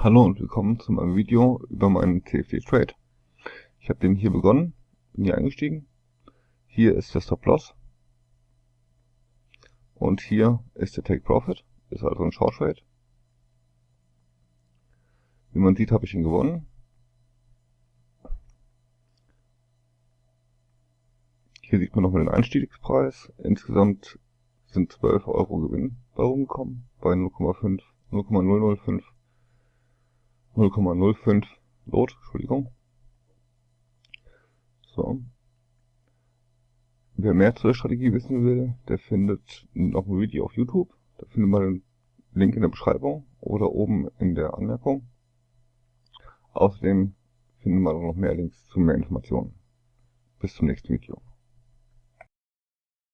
Hallo und willkommen zu meinem Video über meinen TFD Trade. Ich habe den hier begonnen, bin hier eingestiegen. Hier ist der Stop Loss. Und hier ist der Take Profit, ist also ein Short Trade. Wie man sieht, habe ich ihn gewonnen. Hier sieht man nochmal den Einstiegspreis. Insgesamt sind 12 Euro Gewinn bei rumgekommen, bei 0,5, 0,005 0,05 Lot, Entschuldigung. So. Wer mehr zu der Strategie wissen will, der findet noch ein Video auf YouTube. Da findet man den Link in der Beschreibung oder oben in der Anmerkung. Außerdem findet man noch mehr Links zu mehr Informationen. Bis zum nächsten Video.